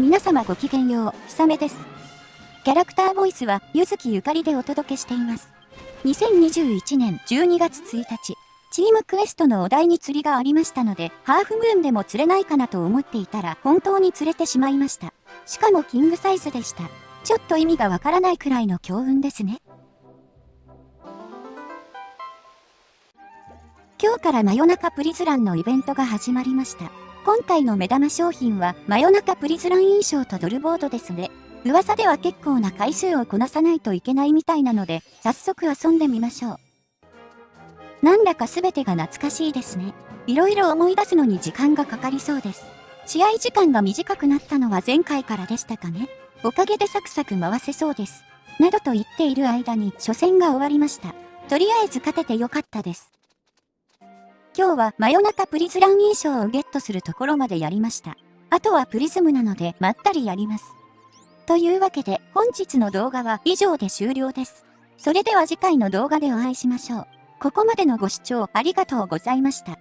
皆様ごきげんよう、ひさめです。キャラクターボイスは、ゆずきゆかりでお届けしています。2021年12月1日、チームクエストのお題に釣りがありましたので、ハーフムーンでも釣れないかなと思っていたら、本当に釣れてしまいました。しかもキングサイズでした。ちょっと意味がわからないくらいの強運ですね。今日から真夜中プリズランのイベントが始まりました。今回の目玉商品は真夜中プリズラン印象とドルボードですね。噂では結構な回数をこなさないといけないみたいなので、早速遊んでみましょう。なんだか全てが懐かしいですね。いろいろ思い出すのに時間がかかりそうです。試合時間が短くなったのは前回からでしたかね。おかげでサクサク回せそうです。などと言っている間に初戦が終わりました。とりあえず勝ててよかったです。今日は真夜中プリズラン印象をゲットするところまでやりました。あとはプリズムなのでまったりやります。というわけで本日の動画は以上で終了です。それでは次回の動画でお会いしましょう。ここまでのご視聴ありがとうございました。